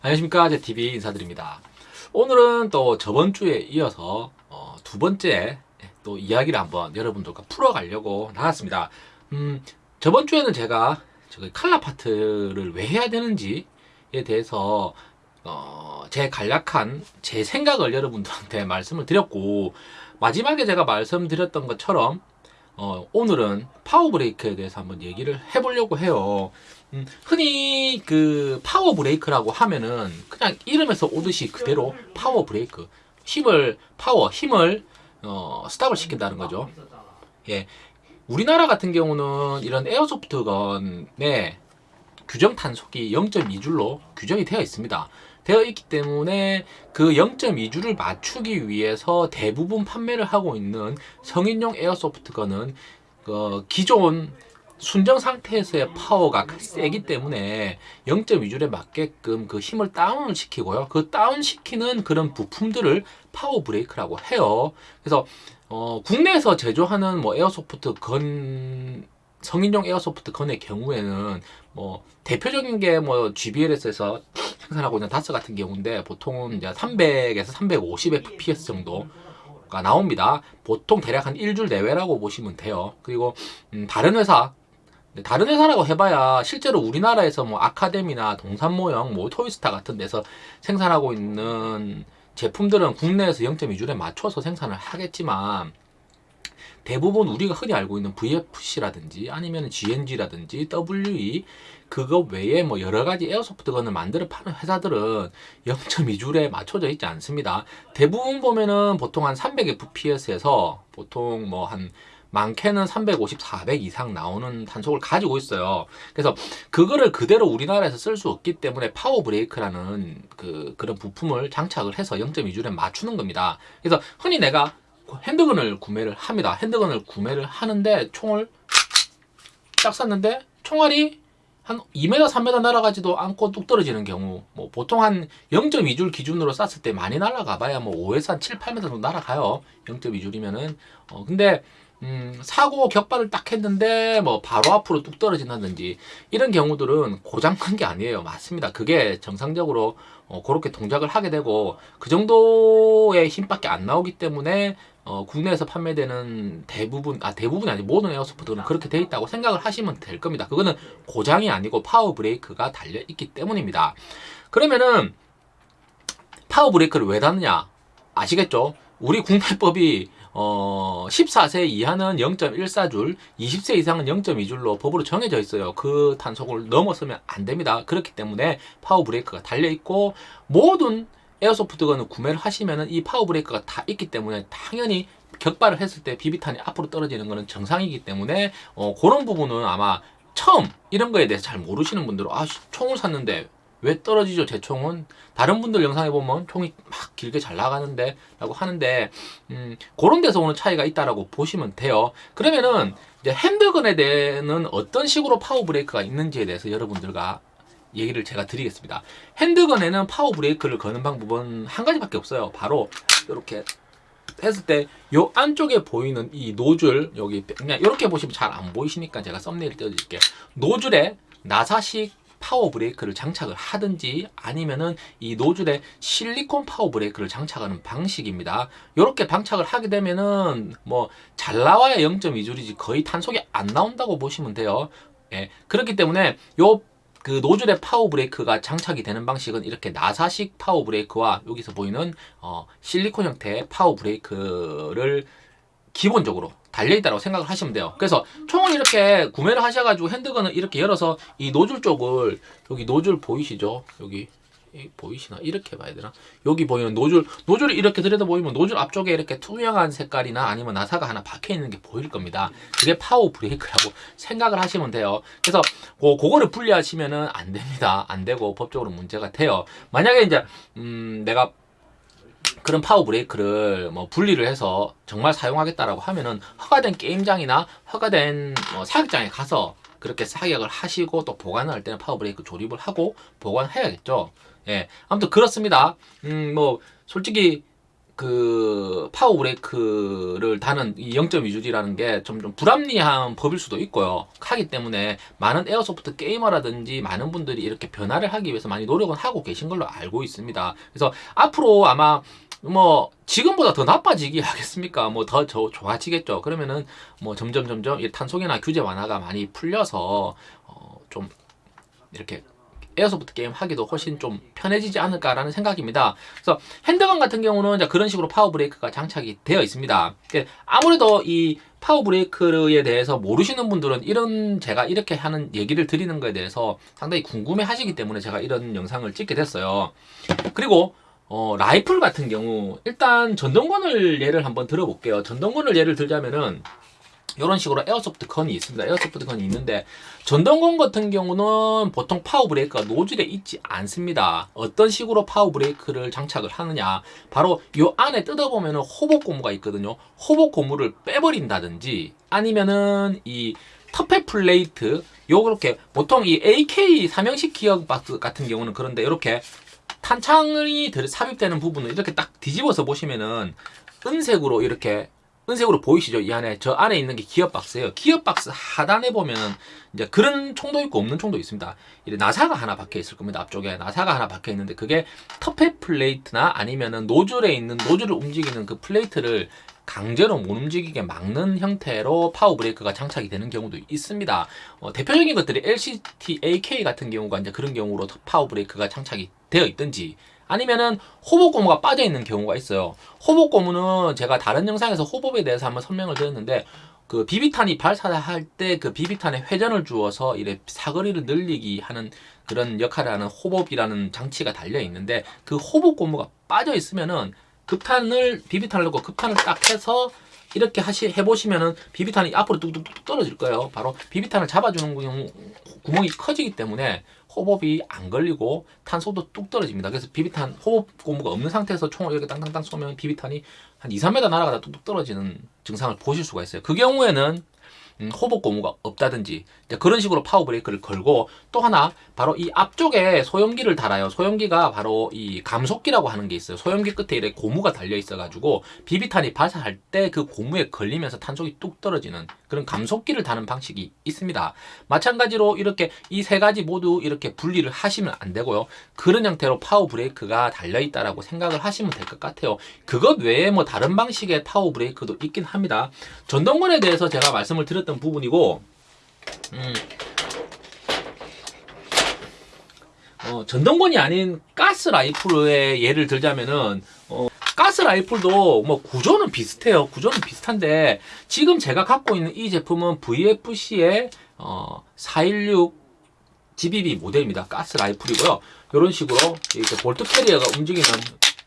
안녕하십니까. 제TV 인사드립니다. 오늘은 또 저번 주에 이어서 어, 두 번째 또 이야기를 한번 여러분들과 풀어가려고 나왔습니다. 음, 저번 주에는 제가 저기 칼라 파트를 왜 해야 되는지에 대해서 어, 제 간략한 제 생각을 여러분들한테 말씀을 드렸고 마지막에 제가 말씀드렸던 것처럼 어, 오늘은 파워 브레이크에 대해서 한번 얘기를 해보려고 해요. 음, 흔히 그 파워 브레이크라고 하면은 그냥 이름에서 오듯이 그대로 파워 브레이크 힘을 파워 힘을 어, stop을 시킨다는 거죠. 예, 우리나라 같은 경우는 이런 airsoft gun의 규정 탄속이 0.2줄로 규정이 되어 있습니다. 되어 있기 때문에 그 0.2줄을 맞추기 위해서 대부분 판매를 하고 있는 성인용 airsoft gun은 그 기존 순정 상태에서의 파워가 세기 때문에 0.2줄에 맞게끔 그 힘을 다운을 시키고요. 그 다운 시키는 그런 부품들을 파워 브레이크라고 해요. 그래서 어, 국내에서 제조하는 뭐 airsoft gun 성인용 airsoft gun의 경우에는 뭐 대표적인 게 뭐 GBLS에서 생산하고 있는 DAS 같은 경우인데 보통은 이제 300에서 350 fps 정도 가 나옵니다. 보통 대략 한 1줄 내외라고 보시면 돼요. 그리고 음, 다른 회사 다른 회사라고 해봐야 실제로 우리나라에서 뭐 아카데미나 동산모형, 뭐 토이스타 같은 데서 생산하고 있는 제품들은 국내에서 0.2줄에 맞춰서 생산을 하겠지만 대부분 우리가 흔히 알고 있는 VFC라든지 아니면 GNG라든지 WE 그거 외에 뭐 여러 가지 에어소프트건을 만들어 파는 회사들은 0.2줄에 맞춰져 있지 않습니다. 대부분 보면은 보통 한 300fps에서 보통 뭐한 많게는 350, 400 이상 나오는 탄속을 가지고 있어요. 그래서 그거를 그대로 우리나라에서 쓸 수 없기 때문에 파워 브레이크라는 그 그런 부품을 장착을 해서 0.2줄에 맞추는 겁니다. 그래서 흔히 내가 핸드건을 구매를 합니다. 핸드건을 구매를 하는데 총을 딱 쐈는데 총알이 한 2m, 3m 날아가지도 않고 뚝 떨어지는 경우 뭐 보통 한 0.2줄 기준으로 쐈을 때 많이 날아가 봐야 뭐 5에서 한 7, 8m 정도 날아가요. 0.2줄이면은 어 근데 음, 사고 격발을 딱 했는데 뭐 바로 앞으로 뚝 떨어진다든지 이런 경우들은 고장난 게 아니에요. 맞습니다. 그게 정상적으로 어, 그렇게 동작을 하게 되고 그 정도의 힘밖에 안 나오기 때문에 어, 국내에서 판매되는 대부분 아 대부분이 아니 모든 에어소프트는 그렇게 돼 있다고 생각을 하시면 될 겁니다. 그거는 고장이 아니고 파워 브레이크가 달려 있기 때문입니다. 그러면은 파워 브레이크를 왜 다느냐? 아시겠죠? 우리 국내법이 어, 14세 이하는 0.14줄, 20세 이상은 0.2줄로 법으로 정해져 있어요. 그 탄속을 넘어서면 안 됩니다. 그렇기 때문에 파워 브레이크가 달려 있고 모든 airsoft gun을 구매를 하시면은 이 파워 브레이크가 다 있기 때문에 당연히 격발을 했을 때 비비탄이 앞으로 떨어지는 것은 정상이기 때문에 어, 그런 부분은 아마 처음 이런 거에 대해서 잘 모르시는 분들은 아 총을 샀는데 왜 떨어지죠 제 총은? 다른 분들 영상에 보면 총이 막 길게 잘 나가는데 라고 하는데 음, 그런 데서 오는 차이가 있다라고 보시면 돼요. 그러면은 이제 handgun에 대해는 어떤 식으로 파워 브레이크가 있는지에 대해서 여러분들과 얘기를 제가 드리겠습니다. handgun에는 파워 브레이크를 거는 방법은 한 가지밖에 없어요. 바로 이렇게 했을 때요 안쪽에 보이는 이 노즐 여기 그냥 이렇게 보시면 잘 안 보이시니까 제가 썸네일 띄워드릴게요. 노즐에 나사식 파워 브레이크를 장착을 하든지 아니면은 이 노즐에 실리콘 파워 브레이크를 장착하는 방식입니다. 이렇게 장착을 하게 되면은 뭐 잘 나와야 0.2줄이지 거의 탄속이 안 나온다고 보시면 돼요. 예, 그렇기 때문에 요그 노즐의 파워 브레이크가 장착이 되는 방식은 이렇게 나사식 파워 브레이크와 여기서 보이는 어, 실리콘 형태의 파워 브레이크를 기본적으로 달려있다고 생각을 하시면 돼요. 그래서 총을 이렇게 구매를 하셔가지고 handgun을 이렇게 열어서 이 노즐 쪽을 여기 노즐 보이시죠? 여기 보이시나? 이렇게 봐야 되나? 여기 보이는 노즐 노즐을 이렇게 들여다 보이면 노즐 앞쪽에 이렇게 투명한 색깔이나 아니면 나사가 하나 박혀 있는 게 보일 겁니다. 그게 파워 브레이크라고 생각을 하시면 돼요. 그래서 그, 그거를 분리하시면 은 안 됩니다. 안 되고 법적으로 문제가 돼요. 만약에 이제 음 내가 그런 파워 브레이크를 뭐 분리를 해서 정말 사용하겠다라고 하면은 허가된 게임장이나 허가된 뭐 사격장에 가서 그렇게 사격을 하시고 또 보관을 할 때는 파워 브레이크 조립을 하고 보관해야겠죠. 예. 아무튼 그렇습니다. 음, 뭐, 솔직히 그 파워 브레이크를 다는 이 0점 이 줄이라는 게 좀 좀 불합리한 법일 수도 있고요. 하기 때문에 많은 airsoft 게이머라든지 많은 분들이 이렇게 변화를 하기 위해서 많이 노력은 하고 계신 걸로 알고 있습니다. 그래서 앞으로 아마 뭐 지금보다 더 나빠지기 하겠습니까? 뭐 더 좋아지겠죠. 그러면은 뭐 점점 점점 이 탄속이나 규제 완화가 많이 풀려서 어 좀 이렇게 airsoft 게임 하기도 훨씬 좀 편해지지 않을까라는 생각입니다. 그래서 handgun 같은 경우는 그런 식으로 파워 브레이크가 장착이 되어 있습니다. 아무래도 이 파워 브레이크에 대해서 모르시는 분들은 이런 제가 이렇게 하는 얘기를 드리는 거에 대해서 상당히 궁금해 하시기 때문에 제가 이런 영상을 찍게 됐어요. 그리고 어, 라이플 같은 경우 일단 전동건을 예를 한번 들어볼게요. 전동건을 예를 들자면은 이런 식으로 airsoft gun이 있습니다. airsoft gun이 있는데 전동건 같은 경우는 보통 파워 브레이크가 노즐에 있지 않습니다. 어떤 식으로 파워 브레이크를 장착을 하느냐 바로 이 안에 뜯어보면 hop-up 고무가 있거든요. hop-up 고무를 빼버린다든지 아니면은 이 tappet plate 요렇게 보통 이 AK 삼형식 기어박스 같은 경우는 그런데 이렇게 탄창이 삽입되는 부분을 이렇게 딱 뒤집어서 보시면은 은색으로 이렇게 은색으로 보이시죠? 이 안에 저 안에 있는 게 기어 박스예요. 기어 박스 하단에 보면 이제 그런 총도 있고 없는 총도 있습니다. 이제 나사가 하나 박혀 있을 겁니다. 앞쪽에 나사가 하나 박혀 있는데 그게 tappet plate나 아니면은 노즐에 있는 노즐을 움직이는 그 plate를 강제로 못 움직이게 막는 형태로 파워 브레이크가 장착이 되는 경우도 있습니다. 어, 대표적인 것들이 LCT AK 같은 경우가 이제 그런 경우로 파워 브레이크가 장착이 되어 있든지 아니면은 호복 고무가 빠져 있는 경우가 있어요. 호복 고무는 제가 다른 영상에서 호복에 대해서 한번 설명을 드렸는데 그 비비탄이 발사할 때 그 비비탄에 회전을 주어서 이래 사거리를 늘리기 하는 그런 역할을 하는 호복이라는 장치가 달려 있는데 그 호복 고무가 빠져 있으면은 급탄을 비비탄을 넣고 급탄을 딱 해서 이렇게 하시 해보시면은 비비탄이 앞으로 뚝뚝뚝 떨어질 거예요. 바로 비비탄을 잡아주는 경우 구멍이 커지기 때문에 hop-up이 안 걸리고 탄속도 뚝 떨어집니다. 그래서 비비탄 hop-up 고무가 없는 상태에서 총을 이렇게 땅땅땅 쏘면 비비탄이 한 2, 3m 날아가다 뚝뚝 떨어지는 증상을 보실 수가 있어요. 그 경우에는 음, hop-up 고무가 없다든지 그런 식으로 파워 브레이크를 걸고 또 하나 바로 이 앞쪽에 소염기를 달아요. 소염기가 바로 이 감속기라고 하는 게 있어요. 소염기 끝에 이렇게 고무가 달려 있어 가지고 비비탄이 발사할 때 그 고무에 걸리면서 탄속이 뚝 떨어지는 그런 감속기를 다는 방식이 있습니다. 마찬가지로 이렇게 이 세 가지 모두 이렇게 분리를 하시면 안 되고요. 그런 형태로 파워 브레이크가 달려 있다라고 생각을 하시면 될 것 같아요. 그것 외에 뭐 다른 방식의 파워 브레이크도 있긴 합니다. 전동건에 대해서 제가 말씀을 드렸던 부분이고 음, 어, 전동건이 아닌 가스 라이플의 예를 들자면은 어, 가스 라이플도 뭐 구조는 비슷해요. 구조는 비슷한데 지금 제가 갖고 있는 이 제품은 VFC의 어, 416 GBB 모델입니다. 가스 라이플이고요. 이런 식으로 이렇게 bolt carrier가 움직이는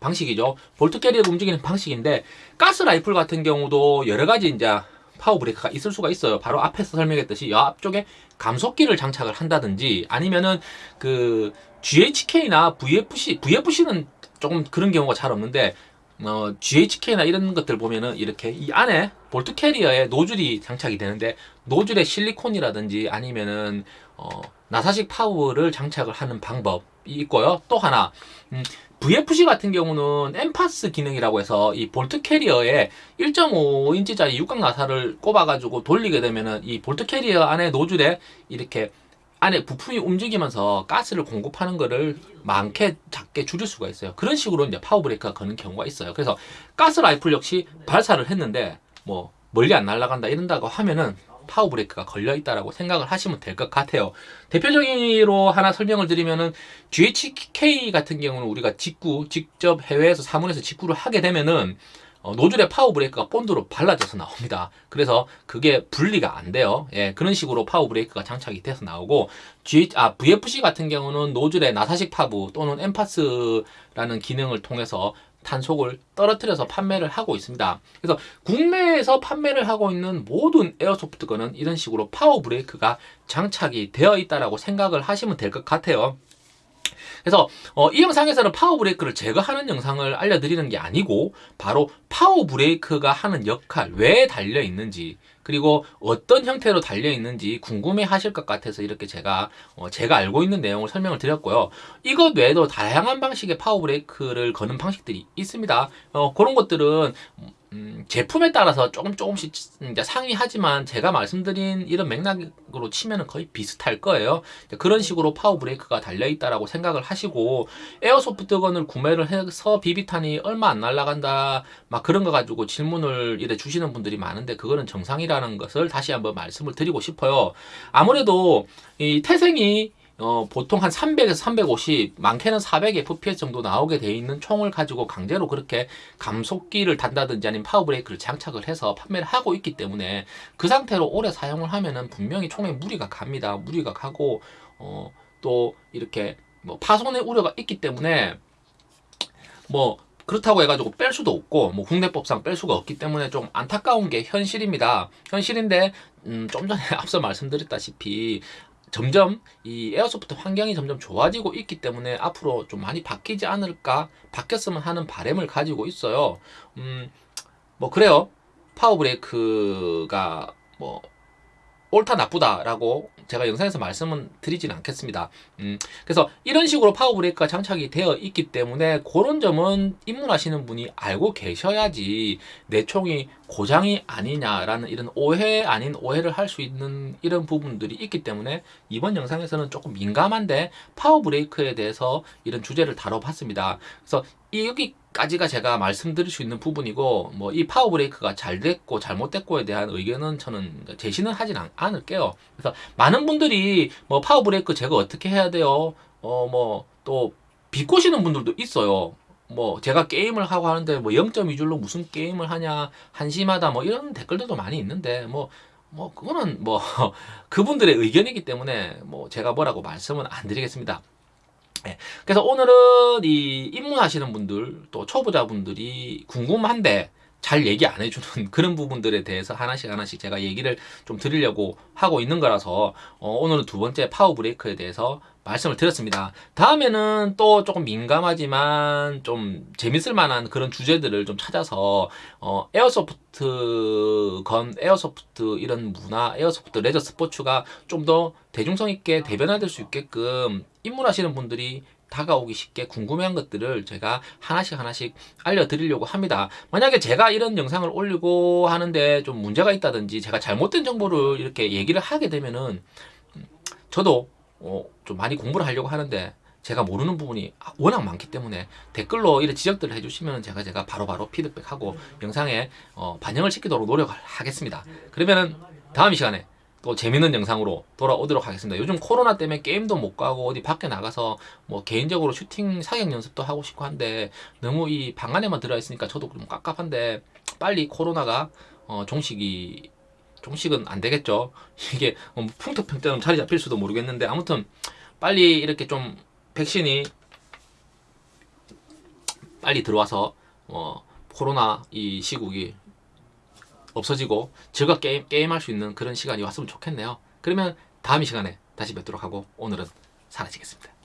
방식이죠. bolt carrier가 움직이는 방식인데 가스 라이플 같은 경우도 여러 가지 이제 파워 브레이크가 있을 수가 있어요. 바로 앞에서 설명했듯이 앞쪽에 감속기를 장착을 한다든지 아니면은 그 GHK나 VFC, VFC는 조금 그런 경우가 잘 없는데 어, GHK나 이런 것들 보면은 이렇게 이 안에 bolt carrier에 노즐이 장착이 되는데 노즐에 실리콘이라든지 아니면은 어, 나사식 파워를 장착을 하는 방법이 있고요. 또 하나 음, VFC 같은 경우는 NPAS 기능이라고 해서 이 bolt carrier에 1.5인치짜리 육각 나사를 꼽아가지고 돌리게 되면은 이 bolt carrier 안에 노즐에 이렇게 안에 부품이 움직이면서 가스를 공급하는 거를 많게 작게 줄일 수가 있어요. 그런 식으로 이제 파워 브레이크가 거는 경우가 있어요. 그래서 가스 라이플 역시 발사를 했는데 뭐 멀리 안 날아간다 이런다고 하면은 파워 브레이크가 걸려 있다라고 생각을 하시면 될 것 같아요. 대표적으로 하나 설명을 드리면은 GHK 같은 경우는 우리가 직구 직접 해외에서 사문에서 직구를 하게 되면은 어, 노즐에 파워 브레이크가 본드로 발라져서 나옵니다. 그래서 그게 분리가 안 돼요. 예, 그런 식으로 파워 브레이크가 장착이 돼서 나오고 G, 아, VFC 같은 경우는 노즐에 나사식 파브 또는 NPAS라는 기능을 통해서 탄속을 떨어뜨려서 판매를 하고 있습니다. 그래서 국내에서 판매를 하고 있는 모든 airsoft gun은 이런 식으로 파워 브레이크가 장착이 되어 있다라고 생각을 하시면 될 것 같아요. 그래서 어, 이 영상에서는 파워 브레이크를 제거하는 영상을 알려드리는 게 아니고 바로 파워 브레이크가 하는 역할 왜 달려 있는지 그리고 어떤 형태로 달려 있는지 궁금해 하실 것 같아서 이렇게 제가 어, 제가 알고 있는 내용을 설명을 드렸고요. 이것 외에도 다양한 방식의 파워 브레이크를 거는 방식들이 있습니다. 어, 그런 것들은 음, 제품에 따라서 조금 조금씩 이제 상이하지만 제가 말씀드린 이런 맥락으로 치면은 거의 비슷할 거예요. 그런 식으로 파워 브레이크가 달려 있다라고 생각을 하시고 airsoft gun을 구매를 해서 비비탄이 얼마 안 날라간다 막 그런 거 가지고 질문을 이래 주시는 분들이 많은데 그거는 정상이라는 것을 다시 한번 말씀을 드리고 싶어요. 아무래도 이 태생이 어, 보통 한 300에서 350, 많게는 400 FPS 정도 나오게 돼 있는 총을 가지고 강제로 그렇게 감속기를 단다든지 아니면 파워브레이크를 장착을 해서 판매를 하고 있기 때문에 그 상태로 오래 사용을 하면은 분명히 총에 무리가 갑니다. 무리가 가고, 어, 또 이렇게 뭐 파손의 우려가 있기 때문에 뭐 그렇다고 해가지고 뺄 수도 없고 뭐 국내법상 뺄 수가 없기 때문에 좀 안타까운 게 현실입니다. 현실인데 음, 좀 전에 앞서 말씀드렸다시피 점점 이 airsoft 환경이 점점 좋아지고 있기 때문에 앞으로 좀 많이 바뀌지 않을까 바뀌었으면 하는 바람을 가지고 있어요. 음, 뭐 그래요. 파워 브레이크가 뭐 옳다 나쁘다라고 제가 영상에서 말씀은 드리진 않겠습니다. 음, 그래서 이런 식으로 파워 브레이크가 장착이 되어 있기 때문에 그런 점은 입문하시는 분이 알고 계셔야지 내 총이 고장이 아니냐라는 이런 오해 아닌 오해를 할 수 있는 이런 부분들이 있기 때문에 이번 영상에서는 조금 민감한데 파워 브레이크에 대해서 이런 주제를 다뤄봤습니다. 그래서 이 여기까지가 제가 말씀드릴 수 있는 부분이고 뭐 이 파워 브레이크가 잘 됐고 잘못됐고에 대한 의견은 저는 제시는 하진 않, 않을게요. 그래서 많은 분들이 뭐 파워 브레이크 제거 어떻게 해야 돼요? 어 뭐 또 비꼬시는 분들도 있어요. 뭐 제가 게임을 하고 하는데 뭐 0.2줄로 무슨 게임을 하냐 한심하다 뭐 이런 댓글들도 많이 있는데 뭐뭐 그거는 뭐 그분들의 의견이기 때문에 뭐 제가 뭐라고 말씀은 안 드리겠습니다. 예. 그래서 오늘은 이 입문하시는 분들 또 초보자분들이 궁금한데 잘 얘기 안 해주는 그런 부분들에 대해서 하나씩 하나씩 제가 얘기를 좀 드리려고 하고 있는 거라서 어, 오늘은 두 번째 파워 브레이크에 대해서 말씀을 드렸습니다. 다음에는 또 조금 민감하지만 좀 재밌을 만한 그런 주제들을 좀 찾아서 어, airsoft gun, airsoft 이런 문화, airsoft 레저 스포츠가 좀 더 대중성 있게 대변화될 수 있게끔 입문하시는 분들이 다가오기 쉽게 궁금해한 것들을 제가 하나씩 하나씩 알려드리려고 합니다. 만약에 제가 이런 영상을 올리고 하는데 좀 문제가 있다든지 제가 잘못된 정보를 이렇게 얘기를 하게 되면은 음, 저도 어, 좀 많이 공부를 하려고 하는데 제가 모르는 부분이 워낙 많기 때문에 댓글로 이런 지적들을 해주시면 제가 제가 바로바로 피드백하고 영상에 어, 반영을 시키도록 노력을 하겠습니다. 그러면은 다음 시간에 또 재밌는 영상으로 돌아오도록 하겠습니다. 요즘 코로나 때문에 게임도 못 가고 어디 밖에 나가서 뭐 개인적으로 슈팅 사격 연습도 하고 싶고 한데 너무 이 방 안에만 들어 있으니까 저도 좀 깝깝한데 빨리 코로나가 어, 종식이 종식은 안 되겠죠. 이게 뭐 풍토평점 자리 잡힐 수도 모르겠는데 아무튼 빨리 이렇게 좀 백신이 빨리 들어와서 어, 코로나 이 시국이 없어지고 즐겁게 게임, 게임할 수 있는 그런 시간이 왔으면 좋겠네요. 그러면 다음 시간에 다시 뵙도록 하고 오늘은 사라지겠습니다.